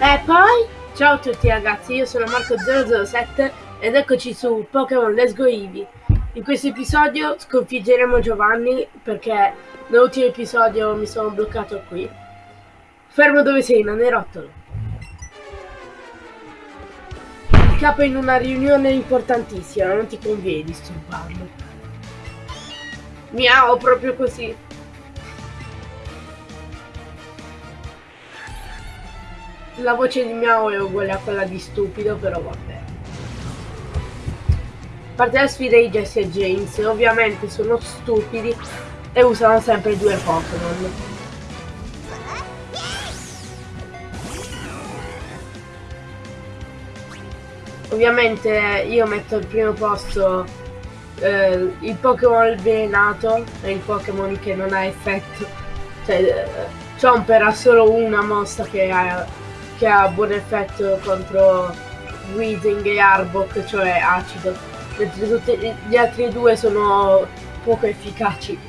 E poi, ciao a tutti ragazzi, io sono Marco007 ed eccoci su Pokémon Let's Go Eevee. In questo episodio sconfiggeremo Giovanni perché nell'ultimo episodio mi sono bloccato qui. Fermo dove sei, nanerottolo. Il capo è in una riunione importantissima, non ti conviene disturbarlo. Miau, proprio così. La voce di Miao è uguale a quella di stupido, però vabbè. Parte la sfida di Jesse e James, ovviamente sono stupidi e usano sempre due Pokémon. Ovviamente io metto al primo posto eh, il Pokémon avvelenato e il Pokémon che non ha effetto. Cioè, eh, Chomper ha solo una mossa che ha che ha buon effetto contro Weezing e Arbok, cioè acido, mentre tutti gli altri due sono poco efficaci.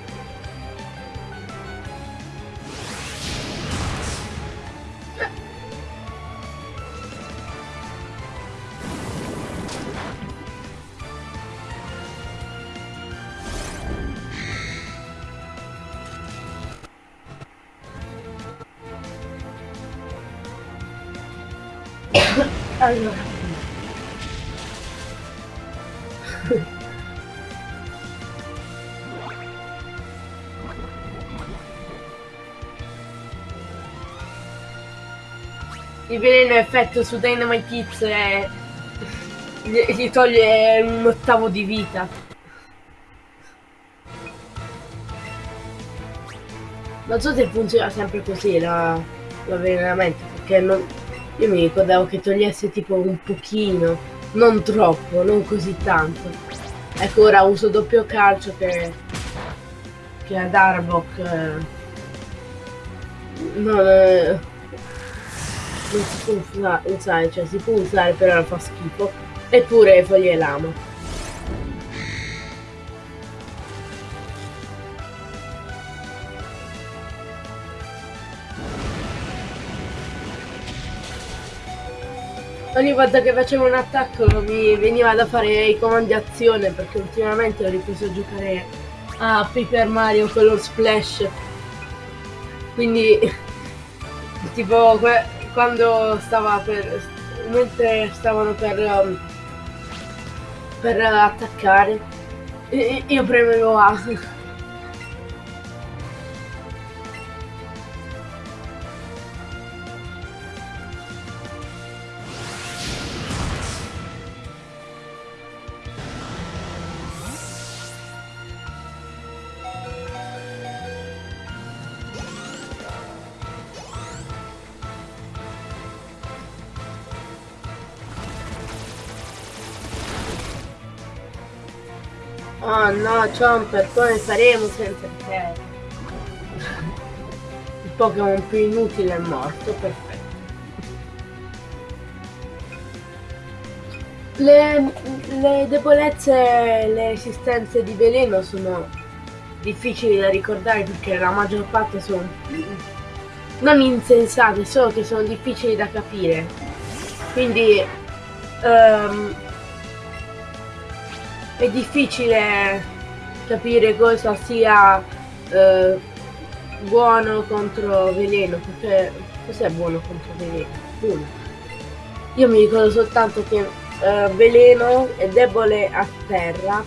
Effetto su Dynamite Kids è... gli toglie un ottavo di vita non so se funziona sempre così l'avvelenamento perché non, io mi ricordavo che togliesse tipo un pochino, non troppo, non così tanto. Ecco ora uso doppio calcio che, che ad Arbok eh, non, eh, non si può usare, cioè si può usare però fa schifo. Eppure foglie lamo. ogni volta che facevo un attacco mi veniva da fare i comandi azione perché ultimamente ho ripreso a giocare a Paper Mario Color Splash quindi tipo quando stava per mentre stavano per um, per attaccare io premevo A Oh no, Chomper, come faremo senza te? Il Pokémon più inutile è morto, perfetto. Le, le debolezze e le resistenze di veleno sono difficili da ricordare perché la maggior parte sono non insensate, solo che sono difficili da capire. Quindi um, è difficile capire cosa sia eh, buono contro veleno, perché cos'è buono contro veleno? Nulla. Io mi ricordo soltanto che eh, veleno è debole a terra,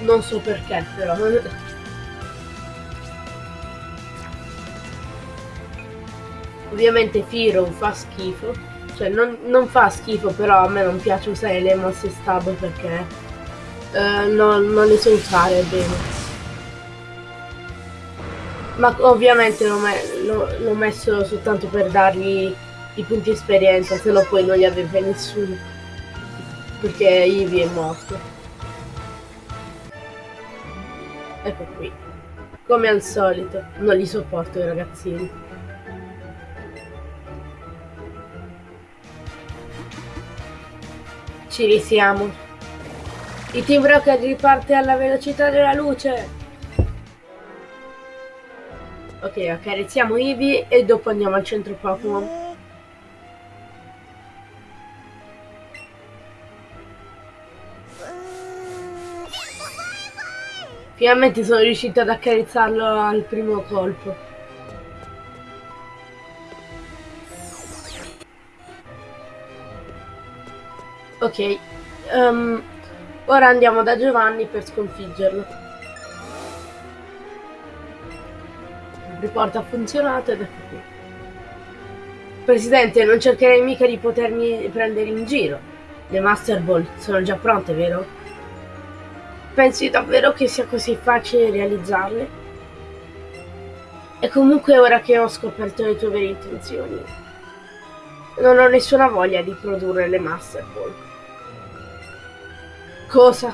non so perché però. Ovviamente Firo fa schifo cioè non, non, fa schifo però a me non piace usare le mosse stab perché eh, non, non le so usare bene. Ma ovviamente l'ho messo soltanto per dargli i punti esperienza se no poi non li avrebbe nessuno perché Ivy è morto ecco qui. Come al solito non li sopporto i ragazzini Ci risiamo. Il Team Rocket riparte alla velocità della luce. Ok, accarezziamo okay, Eevee e dopo andiamo al centro Pokémon. Finalmente sono riuscito ad accarezzarlo al primo colpo. Ok, um, ora andiamo da Giovanni per sconfiggerlo. Il report ha funzionato ed ecco qui. Presidente, non cercherei mica di potermi prendere in giro. Le Master Ball sono già pronte, vero? Pensi davvero che sia così facile realizzarle? E comunque ora che ho scoperto le tue vere intenzioni, non ho nessuna voglia di produrre le Master Ball. Cosa?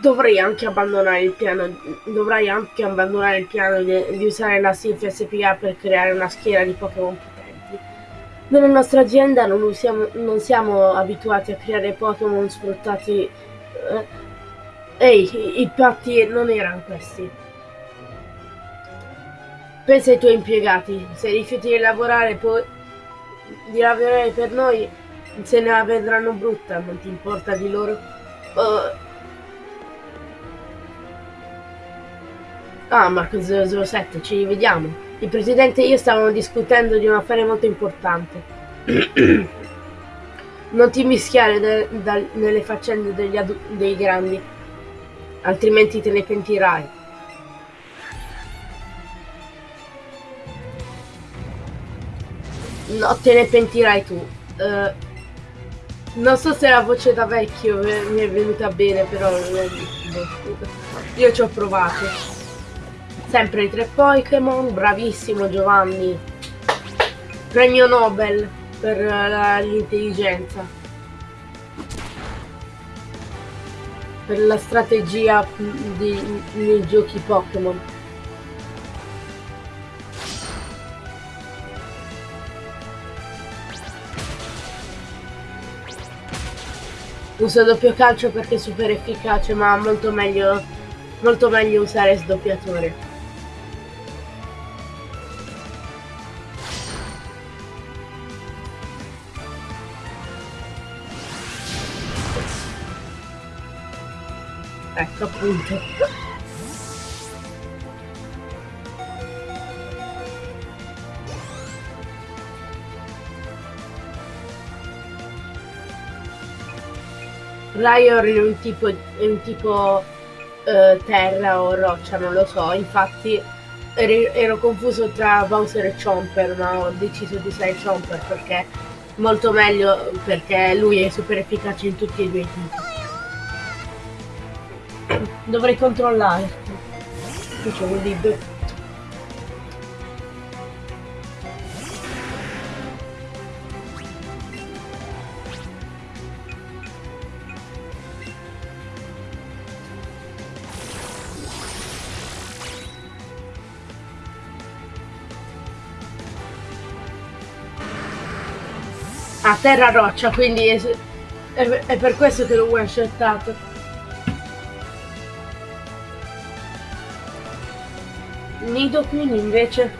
Dovrei anche abbandonare il piano, dovrai anche abbandonare il piano di, di usare la Sylph SPA per creare una schiera di Pokémon potenti. Nella nostra azienda non, usiamo, non siamo abituati a creare Pokémon sfruttati... Eh, ehi, i patti non erano questi. Pensa ai tuoi impiegati, se rifiuti di lavorare poi di lavorare per noi, se ne la vedranno brutta, non ti importa di loro? Uh, Ah, Marco 007, ci rivediamo. Il presidente e io stavamo discutendo di un affare molto importante. non ti mischiare de, de, nelle faccende dei grandi, altrimenti te ne pentirai. No, te ne pentirai tu. Uh, non so se la voce da vecchio mi è venuta bene, però io ci ho provato. Sempre i tre Pokémon, bravissimo Giovanni. Premio Nobel per l'intelligenza. Per la strategia di, nei giochi Pokémon. Uso doppio calcio perché è super efficace, ma molto meglio, molto meglio usare sdoppiatore. Ecco appunto. Ryor è un tipo, è un tipo uh, terra o roccia, non lo so, infatti ero, ero confuso tra Bowser e Chomper, ma ho deciso di usare Chomper perché molto meglio perché lui è super efficace in tutti e due i tipi. Dovrei controllare. Qui c'è un libro. Terra roccia, quindi è, è, è per questo che l'ho one shottato. Nido Queen invece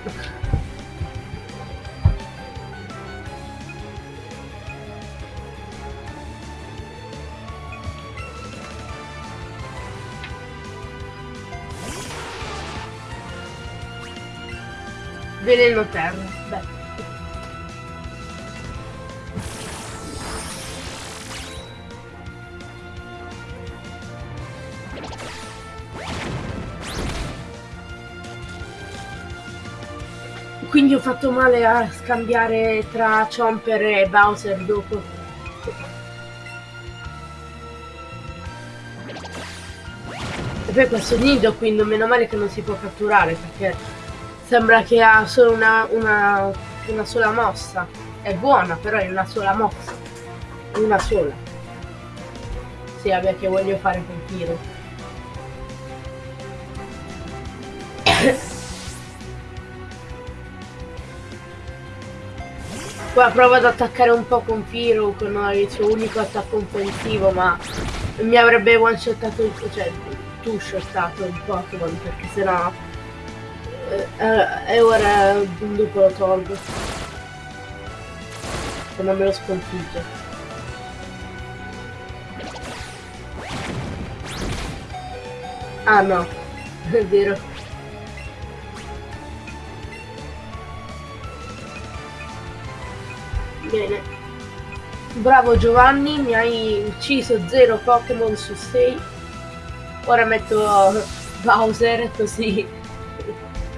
Veleno terra, Quindi ho fatto male a scambiare tra Chomper e Bowser dopo. E poi questo nido quindi meno male che non si può catturare perché sembra che ha solo una, una, una sola mossa. È buona però è una sola mossa. Una sola. Sì, vabbè che voglio fare quel tiro. Qua prova ad attaccare un po' con Firo con il suo unico attacco offensivo, ma mi avrebbe one shottato il cioè tu shottato il Pokémon perché sennò eh, eh, e ora dopo lo tolgo. Se non me lo sconfigge. Ah no, è vero. Bene. Bravo Giovanni, mi hai ucciso 0 Pokémon su 6. Ora metto Bowser così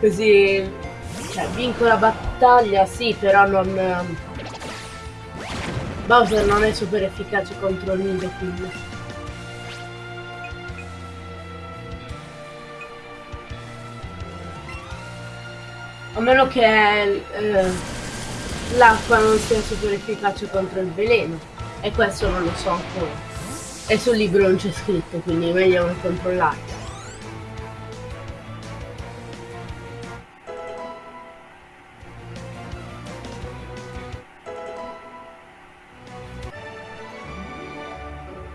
così cioè, vinco la battaglia sì però non Bowser non è super efficace contro Nido quindi a meno che eh, l'acqua non sia super efficace contro il veleno e questo non lo so ancora e sul libro non c'è scritto quindi è meglio non controllare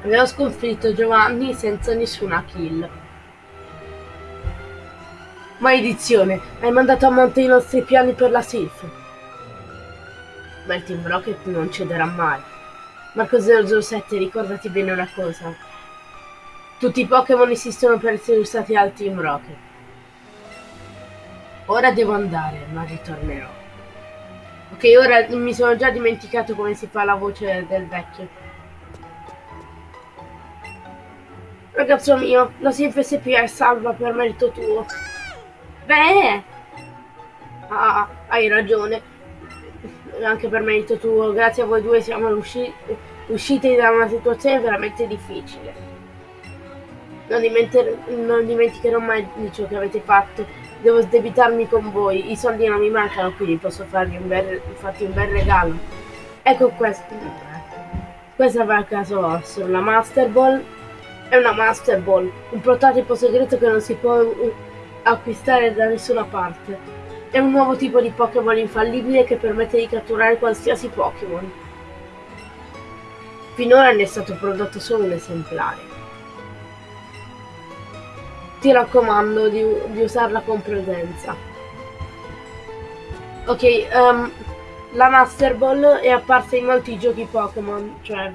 Abbiamo sconfitto Giovanni senza nessuna kill. Maledizione, hai mandato a monte i nostri piani per la Sylph. Ma il Team Rocket non cederà mai. Marco 007, ricordati bene una cosa. Tutti i Pokémon esistono per essere usati dal Team Rocket. Ora devo andare, ma ritornerò. Ok, ora mi sono già dimenticato come si fa la voce del vecchio. Ragazzo mio, la CFSP è salva per merito tuo. Beh! Ah, hai ragione. Anche per merito tuo. Grazie a voi due siamo usci usciti da una situazione veramente difficile. Non, non, dimenticherò mai di ciò che avete fatto. Devo sdebitarmi con voi. I soldi non mi mancano, quindi posso farvi un bel, farti un bel regalo. Ecco questo. Questa va a caso vostro, la Master Ball è una Master Ball, un prototipo segreto che non si può acquistare da nessuna parte. È un nuovo tipo di Pokémon infallibile che permette di catturare qualsiasi Pokémon. Finora ne è stato prodotto solo un esemplare. Ti raccomando di, di usarla con prudenza. Ok, um, la Master Ball è apparsa in molti giochi Pokémon, cioè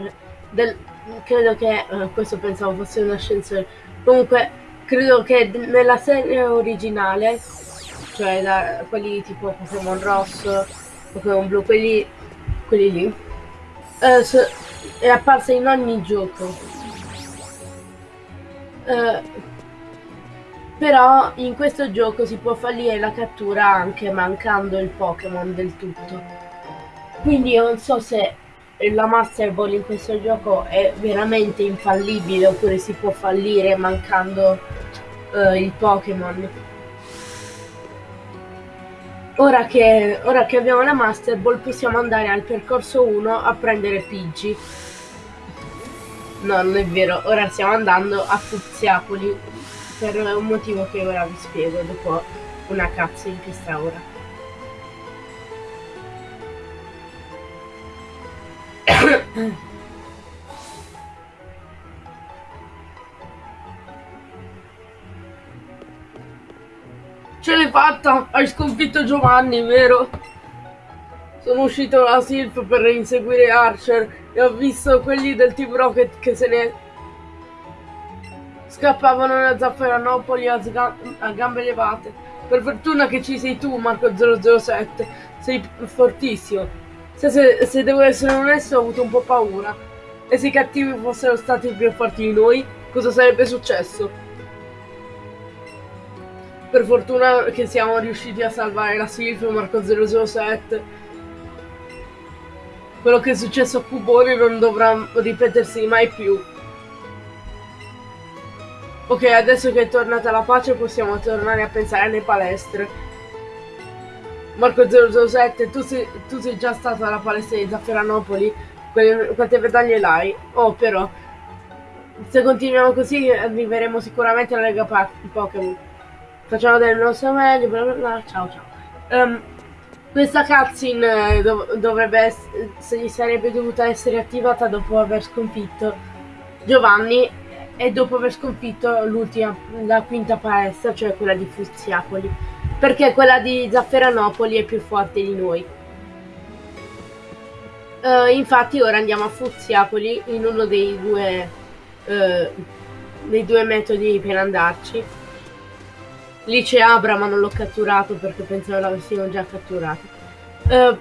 del, credo che uh, questo pensavo fosse un ascensore comunque credo che nella serie originale cioè da, quelli tipo Pokémon rosso Pokémon blu quelli quelli lì uh, so, è apparsa in ogni gioco uh, però in questo gioco si può fallire la cattura anche mancando il Pokémon del tutto quindi io non so se la Master Ball in questo gioco è veramente infallibile oppure si può fallire mancando uh, il Pokémon. Ora che, ora che abbiamo la Master Ball possiamo andare al percorso 1 a prendere Pidgey. No, non è vero, ora stiamo andando a Fuziapoli per un motivo che ora vi spiego dopo una cazzo in questa ora. Ce l'hai fatta! Hai sconfitto Giovanni, vero? Sono uscito dalla Silph per inseguire Archer e ho visto quelli del Team Rocket che se ne scappavano da Zafferanopoli a, a gambe levate. Per fortuna che ci sei tu, Marco 007. Sei fortissimo. Se, se, se devo essere onesto ho avuto un po' paura. E se i cattivi fossero stati più forti di noi, cosa sarebbe successo? Per fortuna che siamo riusciti a salvare la Silvio Marco 007. Quello che è successo a Cubone non dovrà ripetersi mai più. Ok, adesso che è tornata la pace possiamo tornare a pensare alle palestre. Marco 007, tu tu sei già stato alla palestra di Zafferanopoli? quante medaglie l'hai? Oh, però, se continuiamo così arriveremo sicuramente alla Lega Pokémon. Facciamo del nostro meglio, bla bla bla, ciao ciao. Um, questa cutscene eh, dov dovrebbe essere, sarebbe dovuta essere attivata dopo aver sconfitto Giovanni e dopo aver sconfitto l'ultima, la quinta palestra, cioè quella di Fuziapoli perché quella di Zafferanopoli è più forte di noi. Uh, infatti ora andiamo a Fuziapoli in uno dei due uh, dei due metodi per andarci. Lì c'è Abra ma non l'ho catturato perché pensavo l'avessimo già catturato. Uh,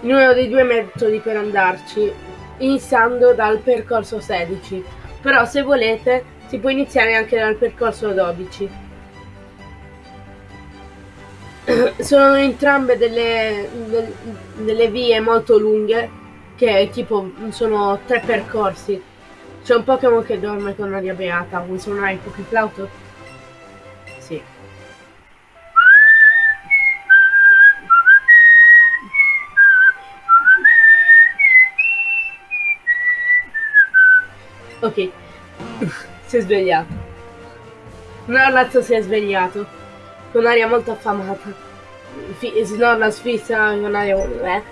in uno dei due metodi per andarci, iniziando dal percorso 16. Però se volete si può iniziare anche dal percorso 12. Sono entrambe delle, delle, delle vie molto lunghe che tipo sono tre percorsi. C'è un Pokémon che dorme con aria beata, vuoi suonare il Pokéflauto? Ok, si è svegliato. Snorlax si è svegliato con aria molto affamata. F Snorlax fissa con aria... Eh?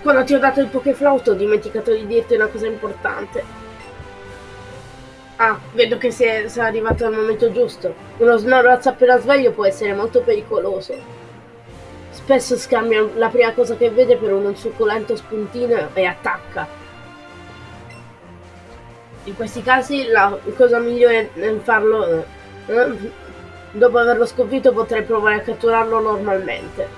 Quando ti ho dato il Pokéflauto ho dimenticato di dirti una cosa importante. Ah, vedo che sei, sei arrivato al momento giusto. Uno Snorlax appena sveglio può essere molto pericoloso. Spesso scambia la prima cosa che vede per un succulento spuntino e attacca. In questi casi la cosa migliore nel farlo... Eh, dopo averlo sconfitto potrei provare a catturarlo normalmente.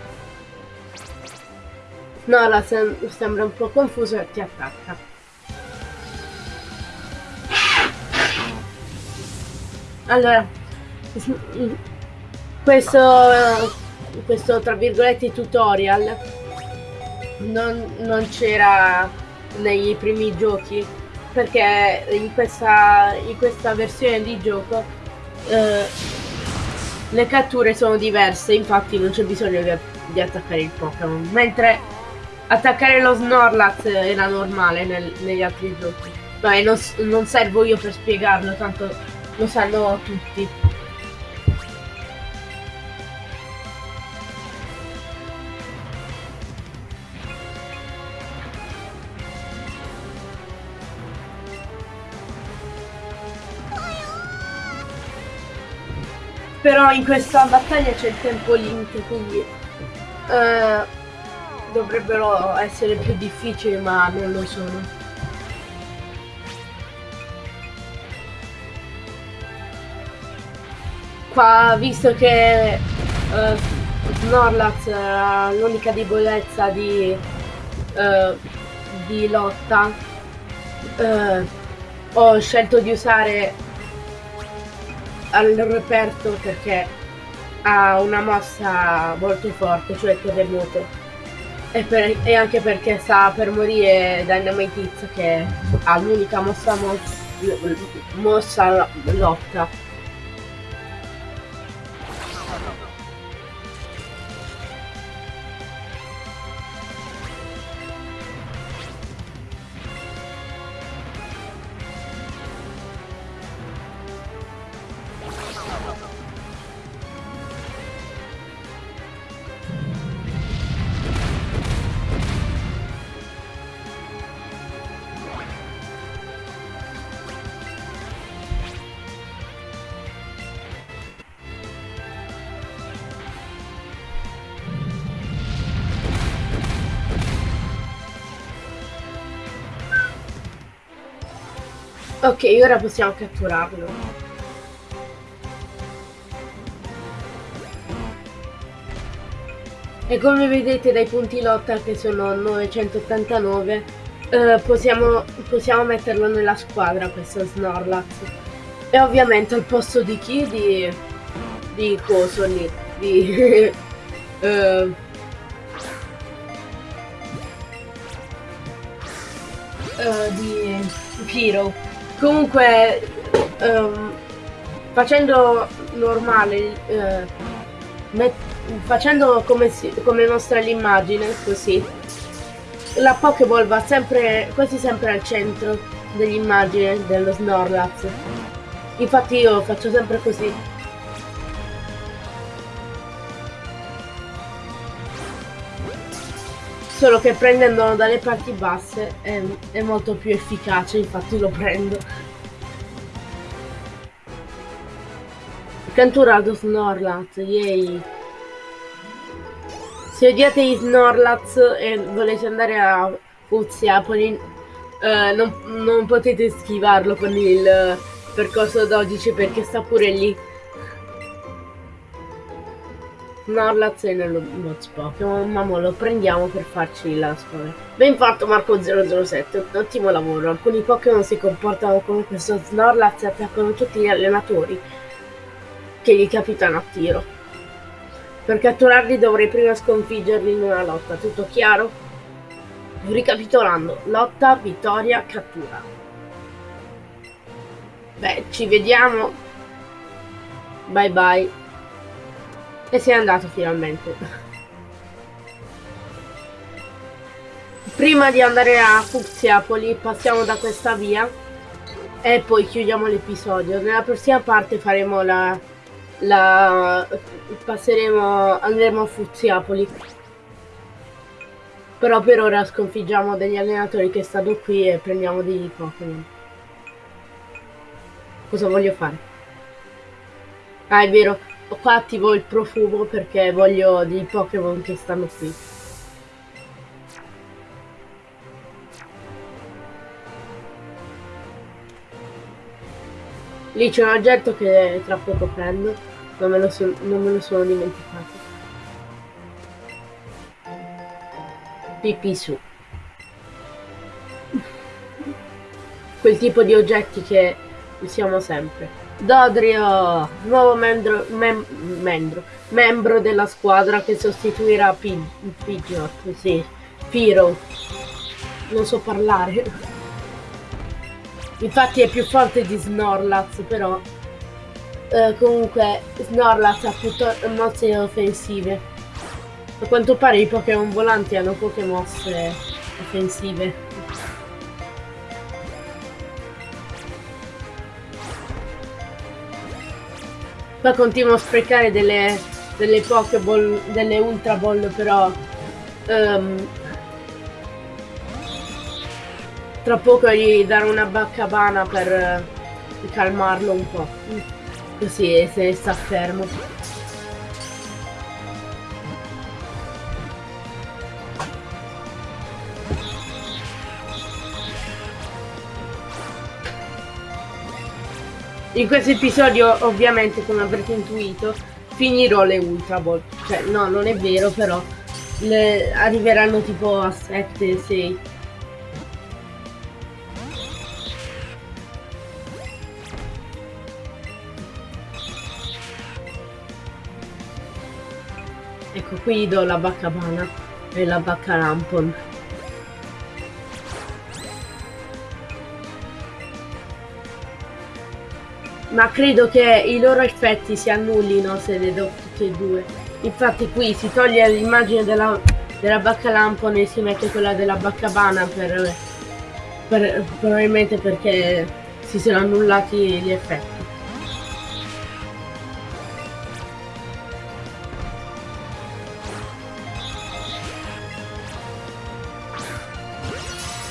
Nora sem sembra un po' confuso e ti attacca. Allora, questo questo tra virgolette tutorial. Non, non c'era nei primi giochi perché in questa, in questa versione di gioco eh, le catture sono diverse infatti non c'è bisogno di, di, attaccare il Pokémon. Mentre attaccare lo Snorlax era normale nel, negli altri giochi. Beh, non, non servo io per spiegarlo tanto lo sanno tutti Però in questa battaglia c'è il tempo limite, quindi eh, dovrebbero essere più difficili, ma non lo sono. Qua, visto che eh, Snorlax ha l'unica debolezza di, eh, di lotta, eh, ho scelto di usare al reperto perché ha una mossa molto forte, cioè terremoto. E, per, e anche perché sta per morire Dynamite che ha l'unica mossa, mo mossa lotta. Ok, ora possiamo catturarlo. E come vedete dai punti lotta che sono 989 eh, possiamo, possiamo metterlo nella squadra questo Snorlax. E ovviamente al posto di chi? Di, di coso lì. Di... uh, uh, di Hero. Comunque, um, facendo normale, uh, facendo come, si, come mostra l'immagine, così, la Pokéball va sempre, quasi sempre al centro dell'immagine dello Snorlax. Infatti io faccio sempre così. Solo che prendendolo dalle parti basse è, è molto più efficace, infatti lo prendo. Canturato Snorlax, yay! Se odiate i Snorlax e volete andare a Fuzia, Polin uh, non, non potete schivarlo con il percorso 12 perché sta pure lì. Snorlax è nello box Pokémon, ma lo prendiamo per farci la scuola. Ben fatto Marco 007, ottimo lavoro. Alcuni Pokémon si comportano come questo Snorlax e attaccano tutti gli allenatori che gli capitano a tiro. Per catturarli dovrei prima sconfiggerli in una lotta, tutto chiaro? Ricapitolando, lotta, vittoria, cattura. Beh, ci vediamo. Bye bye. E sei andato finalmente. Prima di andare a Fuxiapoli passiamo da questa via e poi chiudiamo l'episodio. Nella prossima parte faremo la... la passeremo... andremo a Fuxiapoli. Però per ora sconfiggiamo degli allenatori che stanno qui e prendiamo dei Pokémon. Cosa voglio fare? Ah, è vero, qua attivo il profumo perché voglio dei Pokémon che stanno qui. Lì c'è un oggetto che tra poco prendo, non me lo, so, non me lo sono dimenticato. Pipì su. Quel tipo di oggetti che usiamo sempre. Dodrio, nuovo membro, mem membro, membro della squadra che sostituirà Pidgeot, sì, Piro. Non so parlare. Infatti è più forte di Snorlax, però... Eh, comunque Snorlax ha piuttosto mosse offensive. A quanto pare i Pokémon volanti hanno poche mosse offensive. Qua continuo a sprecare delle, delle Pokéball, delle Ultra Ball, però... Um, tra poco gli darò una baccabana per uh, calmarlo un po'. Così se sta fermo. In questo episodio, ovviamente, come avrete intuito, finirò le Ultra Ball. Cioè, no, non è vero, però le arriveranno tipo a 7, 6. Ecco, qui do la bacca bana e la bacca lampon. Ma credo che i loro effetti si annullino se le do tutte e due. Infatti qui si toglie l'immagine della, della bacca lampone e si mette quella della bacca bana per, per, probabilmente perché si sono annullati gli effetti.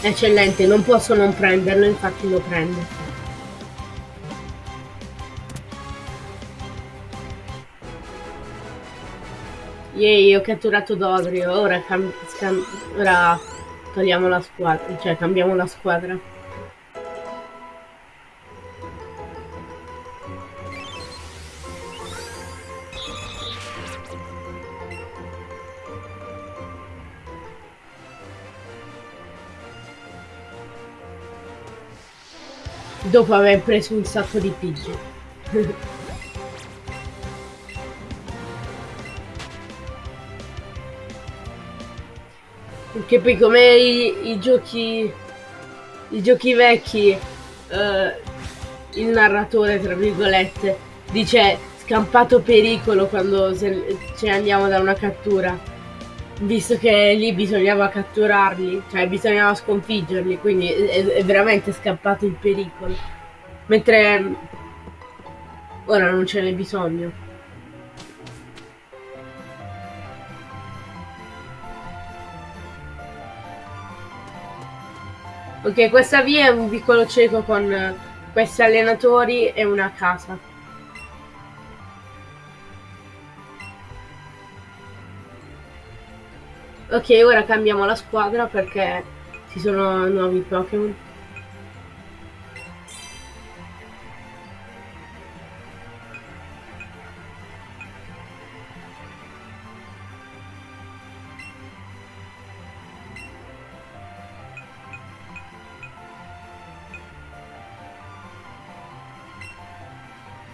Eccellente, non posso non prenderlo, infatti lo prendo. Yay, ho catturato Dodrio, ora, ora togliamo la squadra, cioè cambiamo la squadra. Dopo aver preso un sacco di pigi. Che poi come i, i giochi i giochi vecchi eh, il narratore tra virgolette dice scampato pericolo quando se, ce ne andiamo da una cattura. Visto che lì bisognava catturarli cioè bisognava sconfiggerli quindi è, è veramente scappato il pericolo. Mentre ora non ce n'è bisogno Ok, questa via è un piccolo cieco con eh, questi allenatori e una casa. Ok, ora cambiamo la squadra perché ci sono nuovi Pokémon.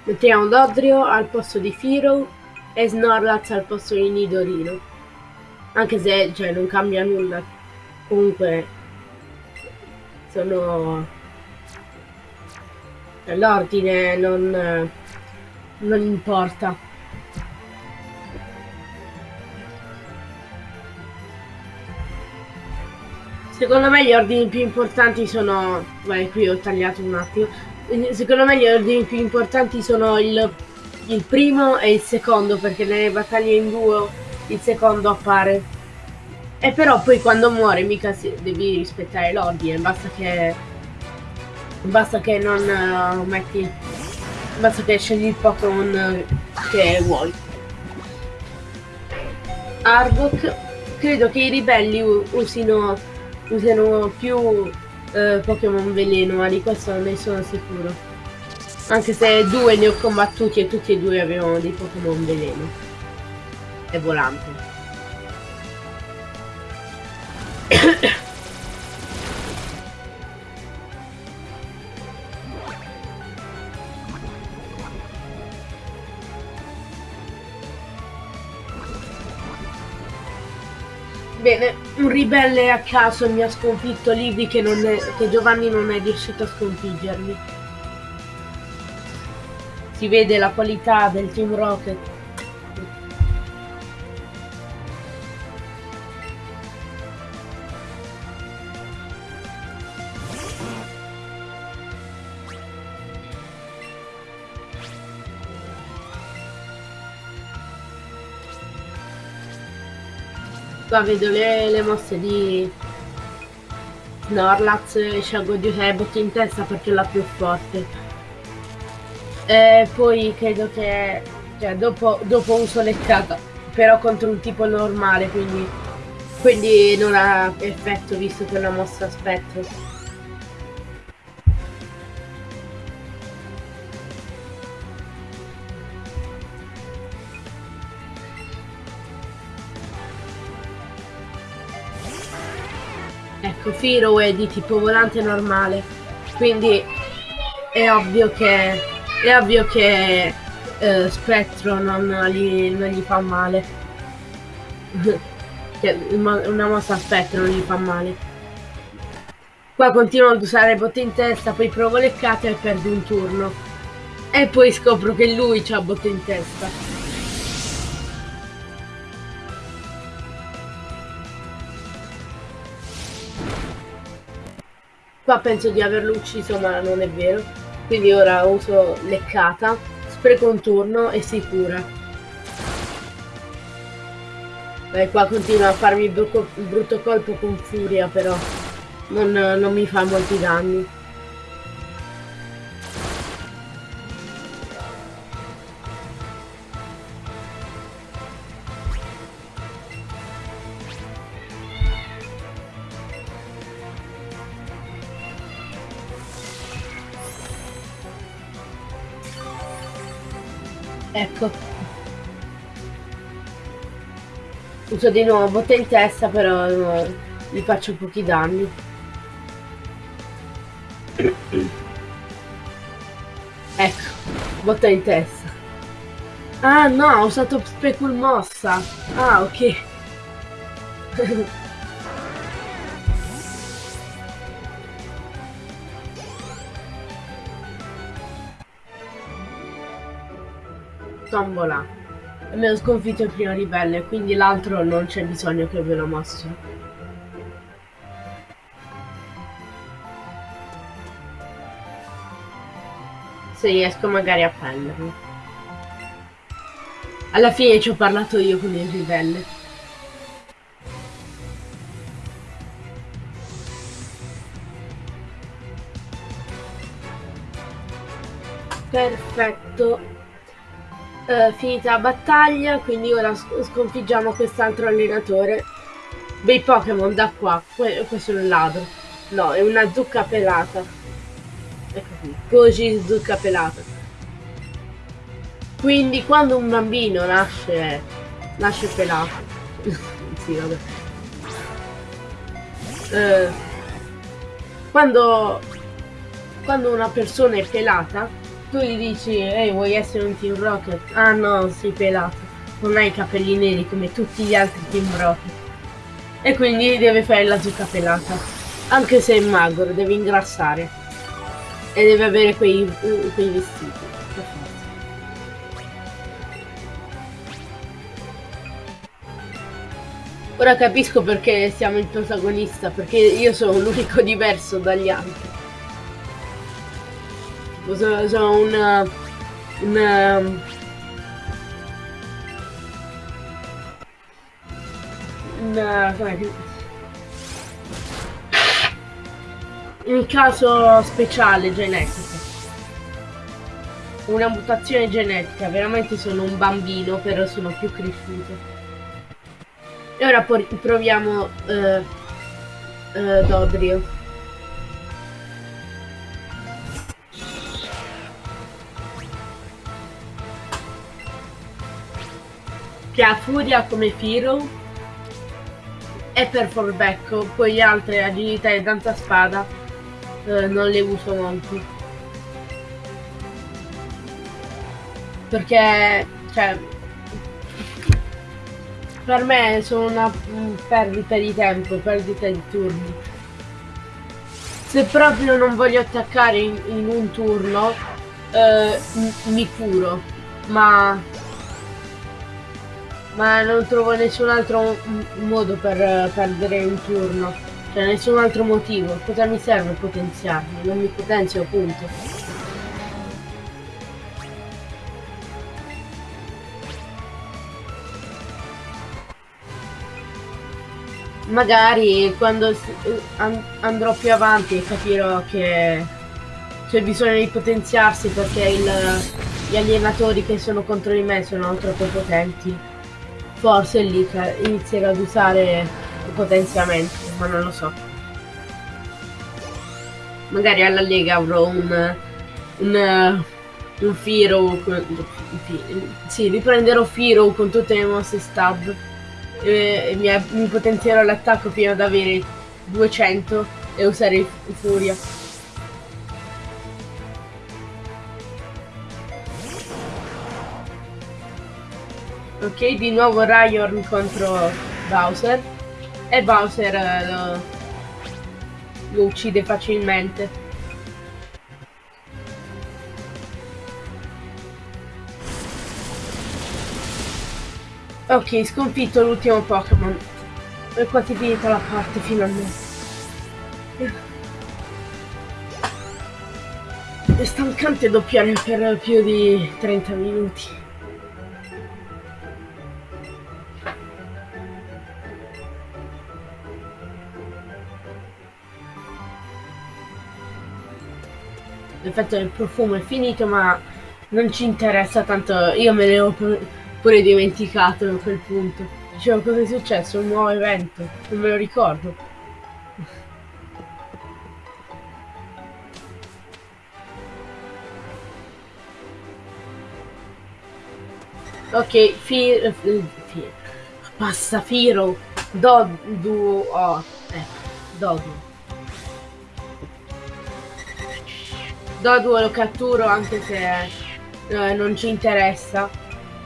Mettiamo Dodrio al posto di Firo e Snorlax al posto di Nidorino. Anche se cioè, non cambia nulla. Comunque sono l'ordine non, non importa. Secondo me gli ordini più importanti sono... Vai, qui ho tagliato un attimo secondo me gli ordini più importanti sono il, il, primo e il secondo, perché nelle battaglie in duo il secondo appare. E però poi quando muore mica si, devi rispettare l'ordine, basta che... Basta che non uh, metti... Basta che scegli il Pokémon che vuoi. Arbok, credo che i ribelli usino, usino più eh, Pokémon veleno, ma di questo non ne sono sicuro. Anche se due ne ho combattuti e tutti e due avevano dei Pokémon veleno. E volante. Bene, un ribelle a caso mi ha sconfitto Libby che, è, che Giovanni non è riuscito a sconfiggermi. Si vede la qualità del Team Rocket. Qua vedo le, le mosse di Snorlax, scelgo di usare botte in testa perché è la più forte. E poi credo che cioè, dopo, dopo uso leccata, però contro un tipo normale, quindi, quindi non ha effetto visto che è una mossa spettro. Ecco, Firo è di tipo volante normale, quindi è ovvio che, è ovvio che eh, Spettro non gli, non gli fa male. una mossa a Spettro non gli fa male. Qua continuo ad usare botte in testa, poi provo leccate e perdo un turno. E poi scopro che lui ha botte in testa. Qua penso di averlo ucciso ma non è vero. Quindi ora uso leccata, spreco un turno e si cura. Beh, qua continua a farmi il brutto colpo con furia però. Non, non mi fa molti danni. Ecco. Uso di nuovo botte in testa, però no, gli faccio pochi danni. Ecco, botta in testa. Ah no, ho usato Specul mossa. Ah, ok. tombola. Abbiamo sconfitto il primo ribelle, quindi l'altro non c'è bisogno che ve lo mostro. Se riesco magari a prenderlo. Alla fine ci ho parlato io con il ribelle. Perfetto eh, finita la battaglia, quindi ora sconfiggiamo quest'altro allenatore. bei Pokémon da qua. questo è un ladro. No, è una zucca pelata. Ecco qui. Così zucca pelata. Quindi quando un bambino nasce nasce pelato. sì, vabbè. Eh, quando quando una persona è pelata, tu gli dici, ehi, vuoi essere un Team Rocket? Ah no, sei pelato. Non hai i capelli neri come tutti gli altri Team Rocket. E quindi deve fare la zucca pelata. Anche se è magro, deve ingrassare. E deve avere quei, quei vestiti. Ora capisco perché siamo il protagonista, perché io sono l'unico diverso dagli altri. Sono, sono una, una un, un caso speciale genetico. Una mutazione genetica. Veramente sono un bambino però sono più cresciuto. E ora proviamo uh, uh, Dodrio che ha furia come Firo e per Forbecco, poi altre agilità e danza spada eh, non le uso molto. Perché, cioè, per me sono una perdita di tempo, perdita di turni. Se proprio non voglio attaccare in, in un turno, eh, mi curo, ma ma non trovo nessun altro modo per perdere un turno. Cioè nessun altro motivo. Cosa mi serve potenziarmi? Non mi potenzio appunto. Magari quando andrò più avanti capirò che c'è bisogno di potenziarsi perché il, gli allenatori che sono contro di me sono troppo potenti forse lì inizierò ad usare il potenziamento, ma non lo so. Magari alla Lega avrò un, un, un Firo, sì, riprenderò Firo con tutte le mosse stab e, mi, mi potenzierò l'attacco fino ad avere 200 e usare Furia. Ok, di nuovo Ryan contro Bowser. E Bowser eh, lo, lo uccide facilmente. Ok, sconfitto l'ultimo Pokémon. E quasi finita la parte finalmente. È stancante doppiare per più di 30 minuti. L'effetto del profumo è finito ma non ci interessa tanto io me ne ho pure dimenticato a quel punto. Dicevo cosa è successo? Un nuovo evento non me lo ricordo. Ok fi, fi basta Firo. Dodu oh, eh, Dodu Dodua lo catturo anche se eh, non ci interessa.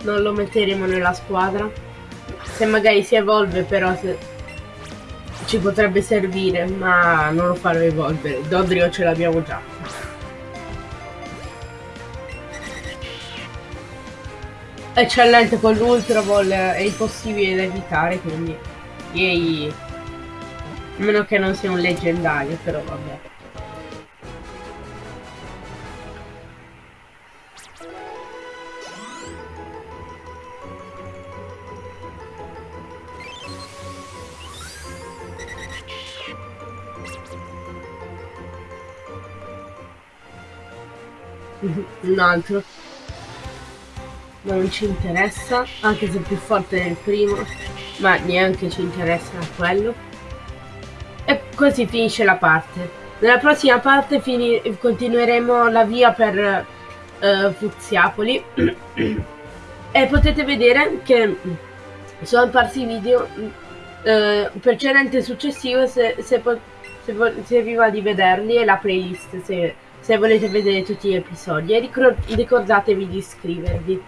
Non lo metteremo nella squadra. Se magari si evolve però se... ci potrebbe servire, ma non lo farò evolvere. Dodrio ce l'abbiamo già. Eccellente con l'Ultra Ball è impossibile da evitare, quindi... Yay! A meno che non sia un leggendario, però vabbè. Un altro ma non ci interessa, anche se è più forte del primo, ma neanche ci interessa quello. E così finisce la parte. Nella prossima parte continueremo la via per uh, Fuziapoli e potete vedere che sono apparsi video uh, precedente e successivo se, se, se, se, vi va di vederli e la playlist se, se volete vedere tutti gli episodi ricordatevi di iscrivervi